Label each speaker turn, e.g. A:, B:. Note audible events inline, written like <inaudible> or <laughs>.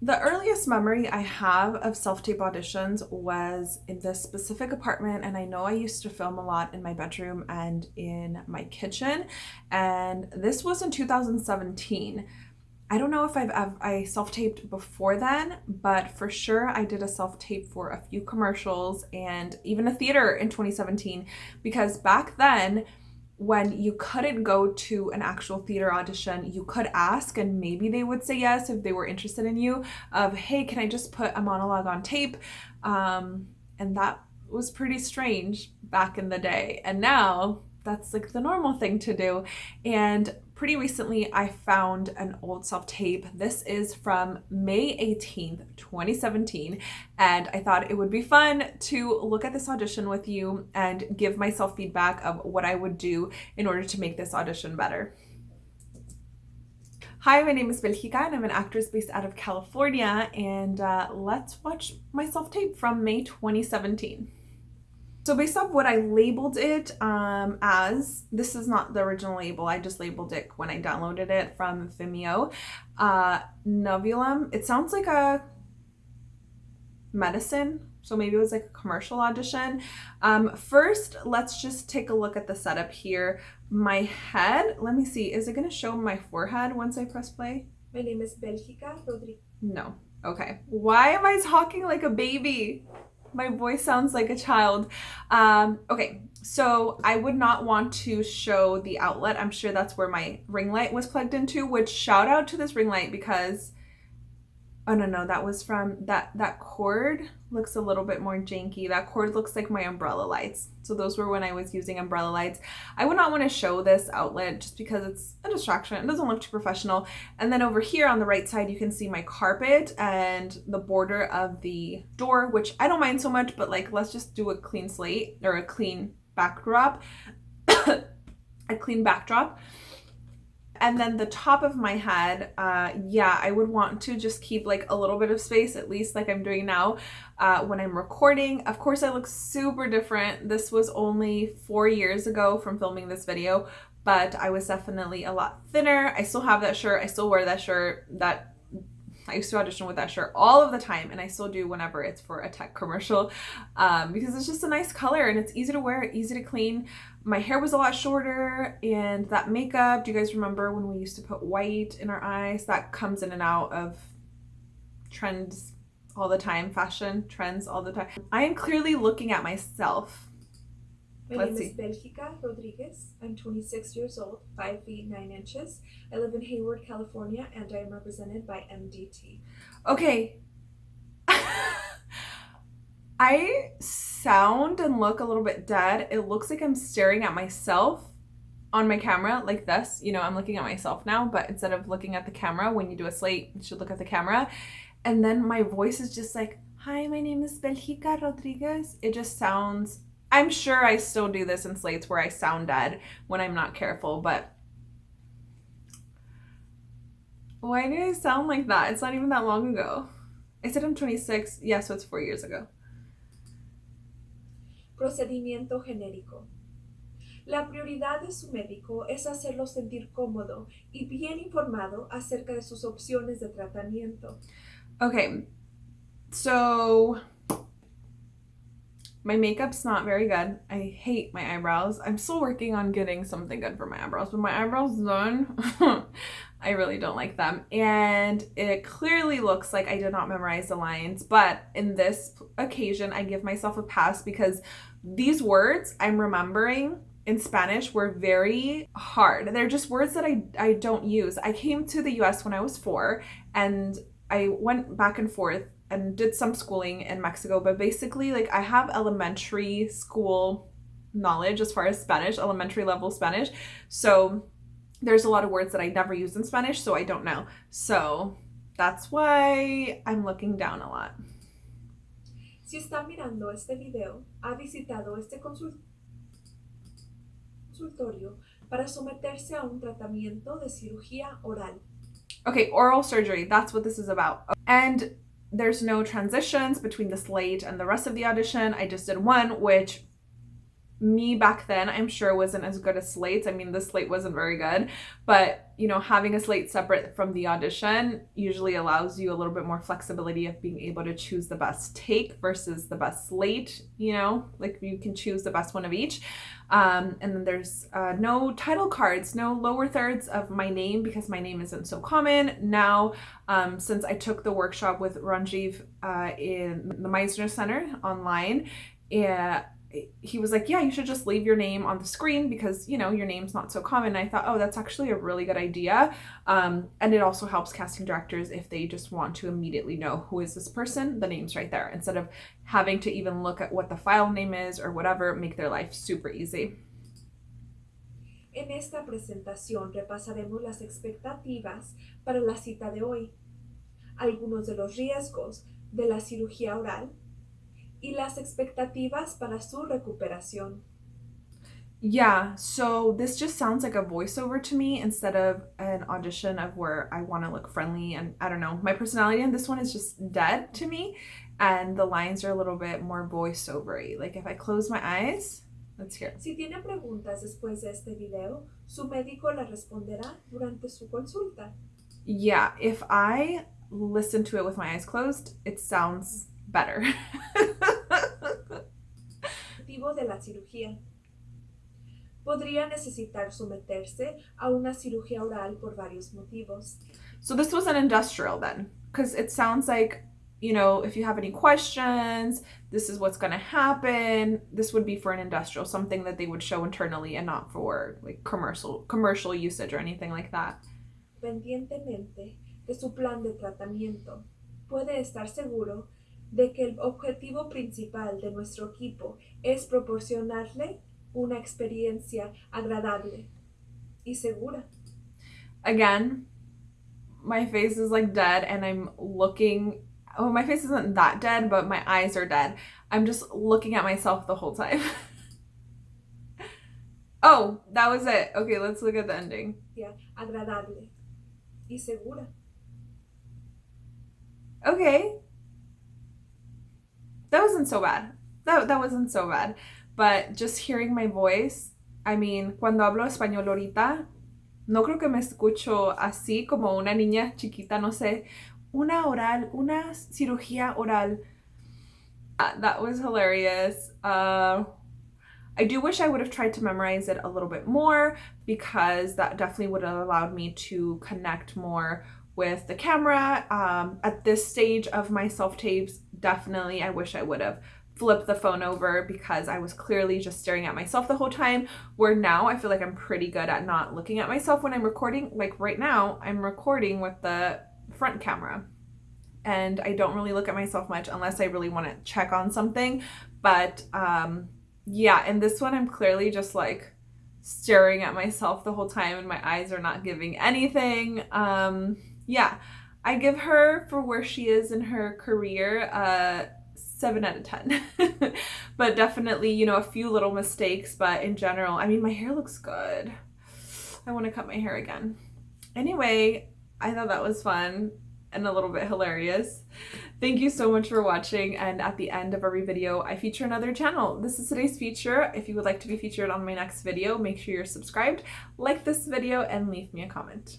A: The earliest memory I have of self-tape auditions was in this specific apartment and I know I used to film a lot in my bedroom and in my kitchen and this was in 2017. I don't know if I've, I've I self-taped before then, but for sure I did a self-tape for a few commercials and even a theater in 2017 because back then when you couldn't go to an actual theater audition, you could ask and maybe they would say yes if they were interested in you of, hey, can I just put a monologue on tape? Um, and that was pretty strange back in the day. And now that's like the normal thing to do. And pretty recently I found an old self-tape. This is from May 18th, 2017. And I thought it would be fun to look at this audition with you and give myself feedback of what I would do in order to make this audition better. Hi, my name is Belgica and I'm an actress based out of California and uh, let's watch my self-tape from May 2017. So based off what I labeled it um, as, this is not the original label, I just labeled it when I downloaded it from Vimeo. Uh, Novulum, it sounds like a medicine, so maybe it was like a commercial audition. Um, first, let's just take a look at the setup here. My head, let me see, is it gonna show my forehead once I press play?
B: My name is Belgica Rodriguez.
A: No, okay. Why am I talking like a baby? My voice sounds like a child. Um, okay, so I would not want to show the outlet. I'm sure that's where my ring light was plugged into, which shout out to this ring light because Oh no, no, that was from that that cord looks a little bit more janky. That cord looks like my umbrella lights. So those were when I was using umbrella lights. I would not want to show this outlet just because it's a distraction. It doesn't look too professional. And then over here on the right side, you can see my carpet and the border of the door, which I don't mind so much, but like, let's just do a clean slate or a clean backdrop, <coughs> a clean backdrop. And then the top of my head, uh, yeah, I would want to just keep like a little bit of space, at least like I'm doing now uh, when I'm recording. Of course, I look super different. This was only four years ago from filming this video, but I was definitely a lot thinner. I still have that shirt. I still wear that shirt. That I used to audition with that shirt all of the time and I still do whenever it's for a tech commercial um, because it's just a nice color and it's easy to wear, easy to clean. My hair was a lot shorter and that makeup, do you guys remember when we used to put white in our eyes? That comes in and out of trends all the time, fashion trends all the time. I am clearly looking at myself
B: my Let's name see. is Belgica Rodriguez. I'm 26 years old, 5 feet 9 inches. I live in Hayward, California, and I am represented by MDT.
A: Okay. I sound and look a little bit dead. It looks like I'm staring at myself on my camera like this. You know, I'm looking at myself now, but instead of looking at the camera, when you do a slate, you should look at the camera. And then my voice is just like, hi, my name is Belgica Rodriguez. It just sounds I'm sure I still do this in slates where I sound dead when I'm not careful, but why do I sound like that? It's not even that long ago. I said I'm 26. Yeah, so it's four years ago.
B: Procedimiento genérico. La prioridad de su médico es hacerlo sentir cómodo y bien informado acerca de sus opciones de tratamiento.
A: Okay, so my makeup's not very good. I hate my eyebrows. I'm still working on getting something good for my eyebrows, but my eyebrows done. <laughs> I really don't like them. And it clearly looks like I did not memorize the lines, but in this occasion, I give myself a pass because these words I'm remembering in Spanish were very hard. They're just words that I, I don't use. I came to the US when I was four and I went back and forth and did some schooling in Mexico, but basically like I have elementary school knowledge as far as Spanish, elementary level Spanish. So there's a lot of words that I never use in Spanish, so I don't know. So that's why I'm looking down a lot.
B: Si está mirando este video, ha visitado este consultorio para someterse a un tratamiento de cirugía oral.
A: Okay, oral surgery, that's what this is about. And there's no transitions between the slate and the rest of the audition. I just did one, which me back then, I'm sure wasn't as good as slates. I mean, the slate wasn't very good, but you know, having a slate separate from the audition usually allows you a little bit more flexibility of being able to choose the best take versus the best slate, you know, like you can choose the best one of each. Um, and then there's uh, no title cards, no lower thirds of my name because my name isn't so common. Now, um, since I took the workshop with Ranjiv uh, in the Meisner Center online, yeah, he was like, yeah, you should just leave your name on the screen because, you know, your name's not so common. And I thought, oh, that's actually a really good idea. Um, and it also helps casting directors if they just want to immediately know who is this person, the name's right there, instead of having to even look at what the file name is or whatever, make their life super easy.
B: En esta presentación repasaremos las expectativas para la cita de hoy, algunos de los riesgos de la cirugía oral y las expectativas para su recuperación.
A: Yeah, so this just sounds like a voiceover to me instead of an audition of where I want to look friendly and I don't know. My personality in this one is just dead to me and the lines are a little bit more voiceovery. Like if I close my eyes, let's hear.
B: Si tiene preguntas después de este video, su médico la responderá durante su consulta.
A: Yeah, if I listen to it with my eyes closed, it sounds better. <laughs>
B: Motivo de la cirugía. Podría necesitar someterse a una cirugía oral por varios motivos.
A: So this was an industrial then, because it sounds like, you know, if you have any questions, this is what's going to happen. This would be for an industrial, something that they would show internally and not for like commercial commercial usage or anything like that.
B: Pendientemente de su plan de tratamiento, puede estar seguro de que el objetivo principal de nuestro equipo es proporcionarle una experiencia agradable y segura.
A: Again, my face is like dead and I'm looking oh my face isn't that dead but my eyes are dead. I'm just looking at myself the whole time. <laughs> oh, that was it. Okay, let's look at the ending.
B: Yeah, agradable y segura.
A: Okay, that wasn't so bad. That, that wasn't so bad. But just hearing my voice, I mean, cuando hablo español ahorita, no creo que me escucho así como una niña chiquita, no sé, una oral, una cirugía oral. Uh, that was hilarious. Uh, I do wish I would have tried to memorize it a little bit more because that definitely would have allowed me to connect more with the camera. Um, at this stage of my self-tapes, definitely I wish I would have flipped the phone over because I was clearly just staring at myself the whole time. Where now I feel like I'm pretty good at not looking at myself when I'm recording. Like right now, I'm recording with the front camera and I don't really look at myself much unless I really want to check on something. But um, yeah, in this one, I'm clearly just like staring at myself the whole time and my eyes are not giving anything. Um, yeah, I give her for where she is in her career uh, 7 out of 10. <laughs> but definitely, you know, a few little mistakes, but in general, I mean, my hair looks good. I want to cut my hair again. Anyway, I thought that was fun and a little bit hilarious. Thank you so much for watching and at the end of every video I feature another channel. This is today's feature. If you would like to be featured on my next video, make sure you're subscribed, like this video, and leave me a comment.